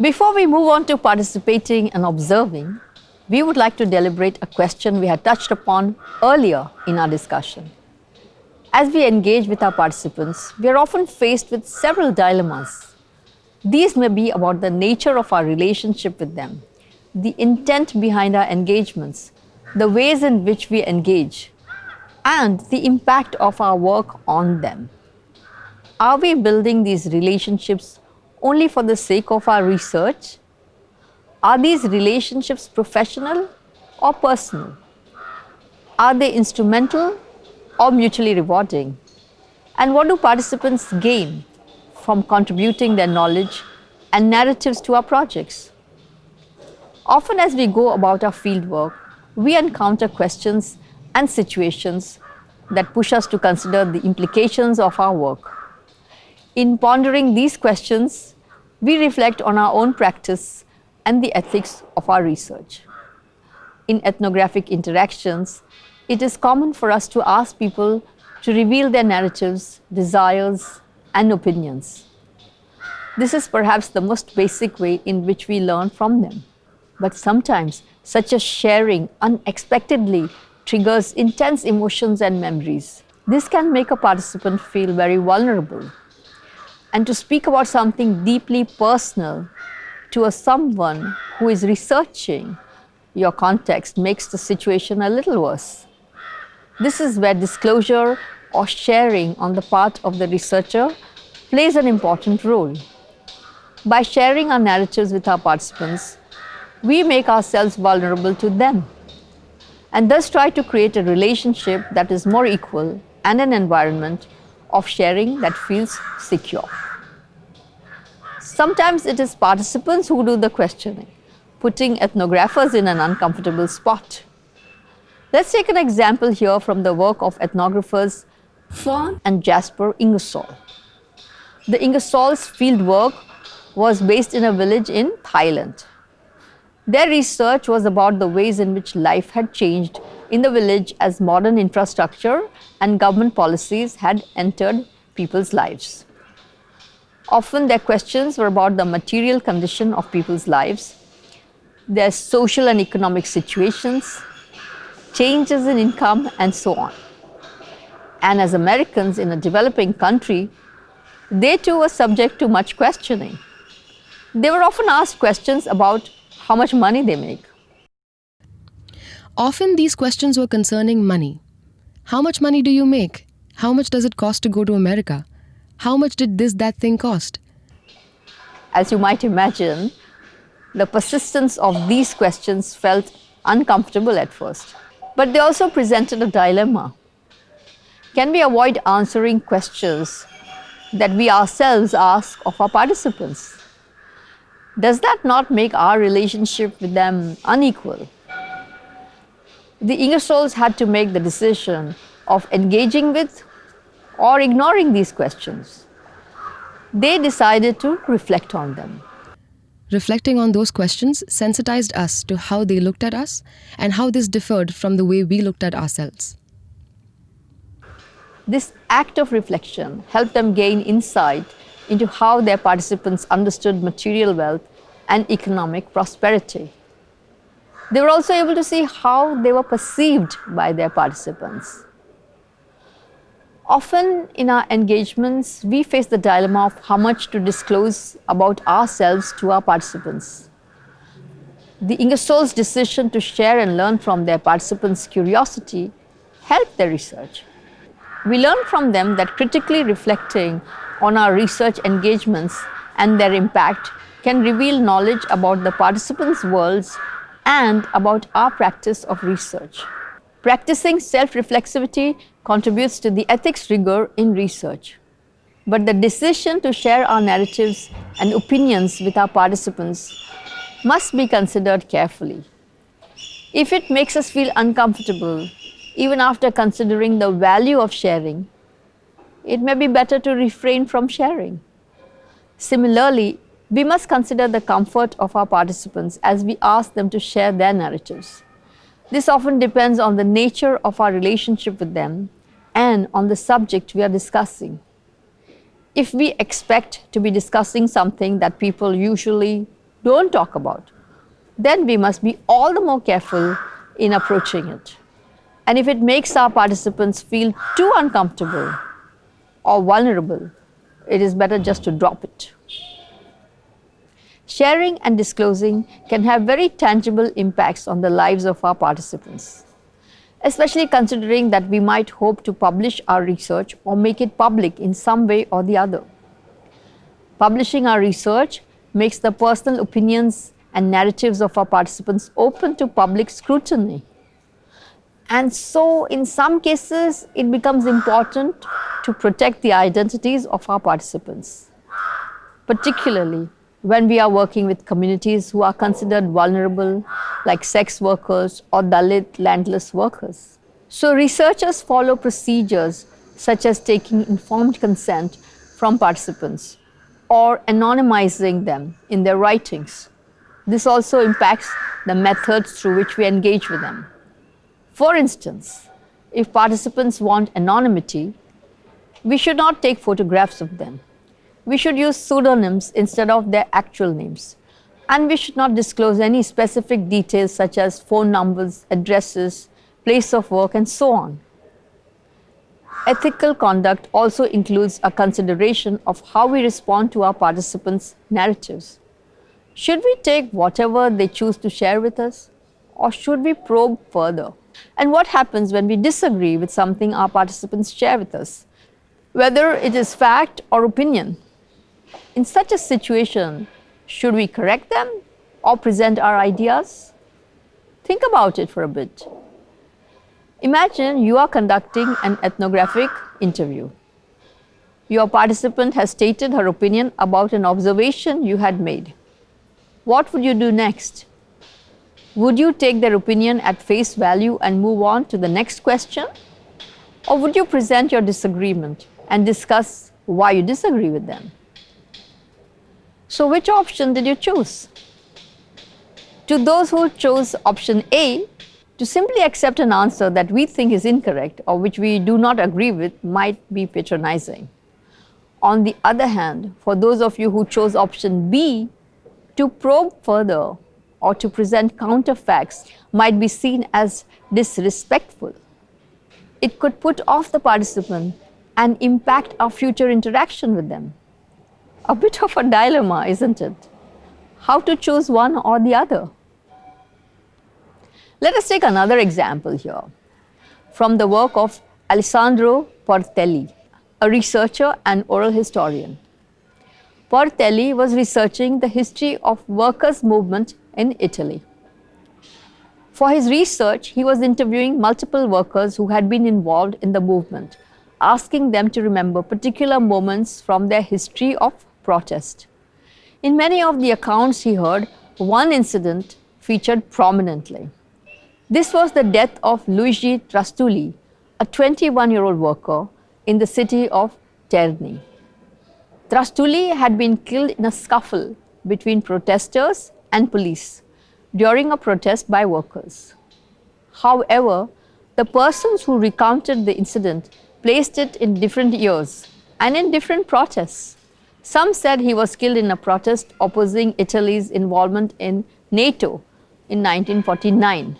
Before we move on to participating and observing, we would like to deliberate a question we had touched upon earlier in our discussion. As we engage with our participants, we are often faced with several dilemmas. These may be about the nature of our relationship with them, the intent behind our engagements, the ways in which we engage, and the impact of our work on them. Are we building these relationships only for the sake of our research? Are these relationships professional or personal? Are they instrumental or mutually rewarding? And what do participants gain from contributing their knowledge and narratives to our projects? Often as we go about our fieldwork, we encounter questions and situations that push us to consider the implications of our work. In pondering these questions, we reflect on our own practice and the ethics of our research. In ethnographic interactions, it is common for us to ask people to reveal their narratives, desires, and opinions. This is perhaps the most basic way in which we learn from them. But sometimes such a sharing unexpectedly triggers intense emotions and memories. This can make a participant feel very vulnerable. And to speak about something deeply personal to a someone who is researching your context makes the situation a little worse. This is where disclosure or sharing on the part of the researcher plays an important role. By sharing our narratives with our participants, we make ourselves vulnerable to them and thus try to create a relationship that is more equal and an environment of sharing that feels secure. Sometimes it is participants who do the questioning, putting ethnographers in an uncomfortable spot. Let's take an example here from the work of ethnographers Fern and Jasper Ingersoll. The Ingersoll's field work was based in a village in Thailand. Their research was about the ways in which life had changed in the village as modern infrastructure and government policies had entered people's lives. Often their questions were about the material condition of people's lives, their social and economic situations, changes in income and so on. And as Americans in a developing country, they too were subject to much questioning. They were often asked questions about how much money they make. Often these questions were concerning money. How much money do you make? How much does it cost to go to America? How much did this, that thing cost? As you might imagine, the persistence of these questions felt uncomfortable at first. But they also presented a dilemma. Can we avoid answering questions that we ourselves ask of our participants? Does that not make our relationship with them unequal? The Ingersolls had to make the decision of engaging with or ignoring these questions. They decided to reflect on them. Reflecting on those questions sensitized us to how they looked at us and how this differed from the way we looked at ourselves. This act of reflection helped them gain insight into how their participants understood material wealth and economic prosperity. They were also able to see how they were perceived by their participants. Often in our engagements, we face the dilemma of how much to disclose about ourselves to our participants. The Ingersoll's decision to share and learn from their participants' curiosity helped their research. We learned from them that critically reflecting on our research engagements and their impact can reveal knowledge about the participants' worlds and about our practice of research. Practicing self-reflexivity contributes to the ethics rigor in research. But the decision to share our narratives and opinions with our participants must be considered carefully. If it makes us feel uncomfortable, even after considering the value of sharing, it may be better to refrain from sharing. Similarly, we must consider the comfort of our participants as we ask them to share their narratives. This often depends on the nature of our relationship with them and on the subject we are discussing. If we expect to be discussing something that people usually don't talk about, then we must be all the more careful in approaching it. And if it makes our participants feel too uncomfortable or vulnerable, it is better just to drop it. Sharing and disclosing can have very tangible impacts on the lives of our participants, especially considering that we might hope to publish our research or make it public in some way or the other. Publishing our research makes the personal opinions and narratives of our participants open to public scrutiny. And so, in some cases, it becomes important to protect the identities of our participants, particularly when we are working with communities who are considered vulnerable, like sex workers or Dalit landless workers. So, researchers follow procedures such as taking informed consent from participants or anonymizing them in their writings. This also impacts the methods through which we engage with them. For instance, if participants want anonymity, we should not take photographs of them. We should use pseudonyms instead of their actual names. And we should not disclose any specific details such as phone numbers, addresses, place of work, and so on. Ethical conduct also includes a consideration of how we respond to our participants' narratives. Should we take whatever they choose to share with us or should we probe further? And what happens when we disagree with something our participants share with us, whether it is fact or opinion? In such a situation, should we correct them or present our ideas? Think about it for a bit. Imagine you are conducting an ethnographic interview. Your participant has stated her opinion about an observation you had made. What would you do next? Would you take their opinion at face value and move on to the next question? Or would you present your disagreement and discuss why you disagree with them? So, which option did you choose? To those who chose option A, to simply accept an answer that we think is incorrect or which we do not agree with might be patronizing. On the other hand, for those of you who chose option B, to probe further or to present counterfacts might be seen as disrespectful. It could put off the participant and impact our future interaction with them. A bit of a dilemma, isn't it? How to choose one or the other? Let us take another example here from the work of Alessandro Portelli, a researcher and oral historian. Portelli was researching the history of workers' movement in Italy. For his research, he was interviewing multiple workers who had been involved in the movement, asking them to remember particular moments from their history of protest. In many of the accounts he heard, one incident featured prominently. This was the death of Luigi Trastulli, a 21 year old worker in the city of Terni. Trastulli had been killed in a scuffle between protesters and police during a protest by workers. However, the persons who recounted the incident placed it in different years and in different protests. Some said he was killed in a protest opposing Italy's involvement in NATO in 1949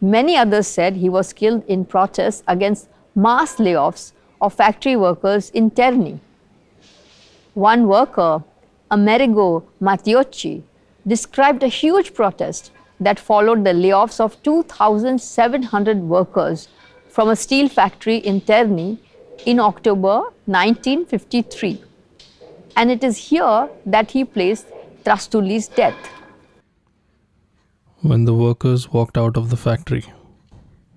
Many others said he was killed in protest against mass layoffs of factory workers in Terni. One worker, Amerigo Matteucci, described a huge protest that followed the layoffs of 2,700 workers from a steel factory in Terni in October 1953. And it is here that he placed Trastulli's death when the workers walked out of the factory.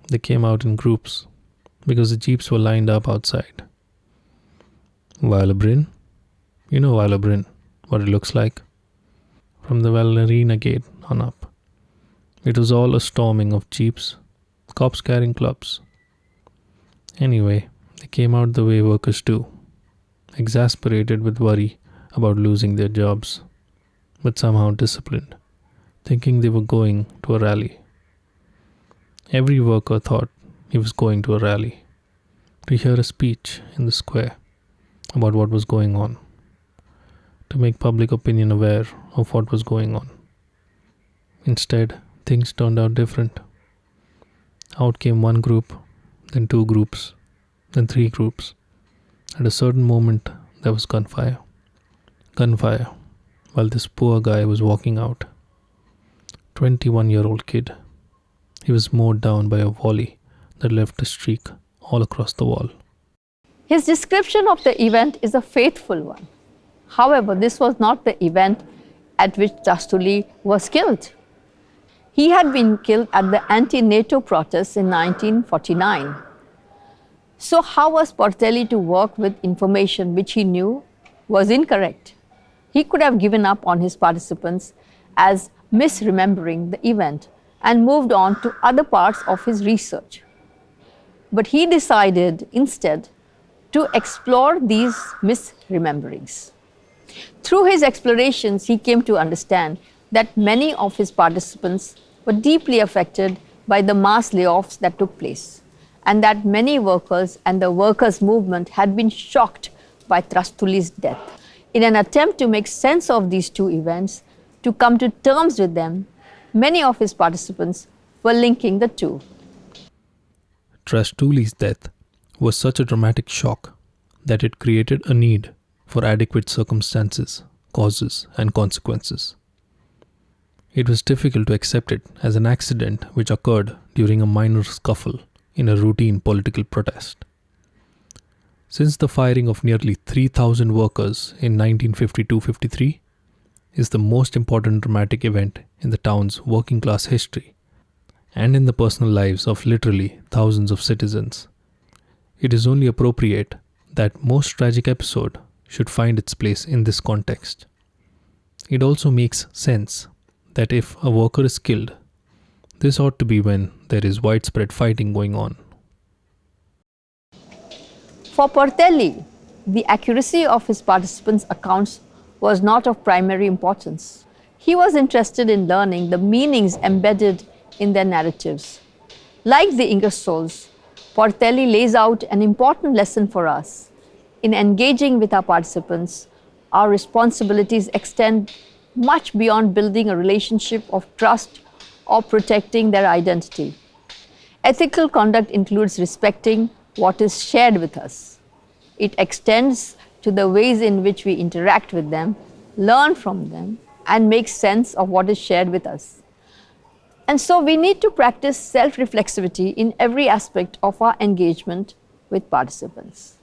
They came out in groups because the jeeps were lined up outside. Viale Brin, you know Viale Brin, what it looks like? From the Valnerina gate on up. It was all a storming of jeeps, cops carrying clubs. Anyway, they came out the way workers do, exasperated with worry about losing their jobs, but somehow disciplined thinking they were going to a rally. Every worker thought he was going to a rally to hear a speech in the square about what was going on, to make public opinion aware of what was going on. Instead, things turned out different. Out came one group, then two groups, then three groups. At a certain moment, there was gunfire. Gunfire, while this poor guy was walking out. 21 year old kid. He was mowed down by a volley that left a streak all across the wall. His description of the event is a faithful one. However, this was not the event at which Trastulli was killed. He had been killed at the anti-NATO protests in 1949. So how was Portelli to work with information which he knew was incorrect? He could have given up on his participants as misremembering the event and moved on to other parts of his research. But he decided instead to explore these misrememberings. Through his explorations, he came to understand that many of his participants were deeply affected by the mass layoffs that took place and that many workers and the workers' movement had been shocked by Trastulli's death. In an attempt to make sense of these two events, to come to terms with them, many of his participants were linking the two. Trastulli's death was such a dramatic shock that it created a need for adequate circumstances, causes, and consequences. It was difficult to accept it as an accident which occurred during a minor scuffle in a routine political protest. Since the firing of nearly 3,000 workers in 1952 53 is the most important dramatic event in the town's working class history and in the personal lives of literally thousands of citizens, it is only appropriate that most tragic episode should find its place in this context. It also makes sense that if a worker is killed, this ought to be when there is widespread fighting going on. For Portelli, the accuracy of his participants' accounts was not of primary importance. He was interested in learning the meanings embedded in their narratives. Like the Ingersolls, Portelli lays out an important lesson for us. In engaging with our participants, our responsibilities extend much beyond building a relationship of trust or protecting their identity. Ethical conduct includes respecting what is shared with us. It extends to the ways in which we interact with them, learn from them, and make sense of what is shared with us. And so we need to practice self-reflexivity in every aspect of our engagement with participants.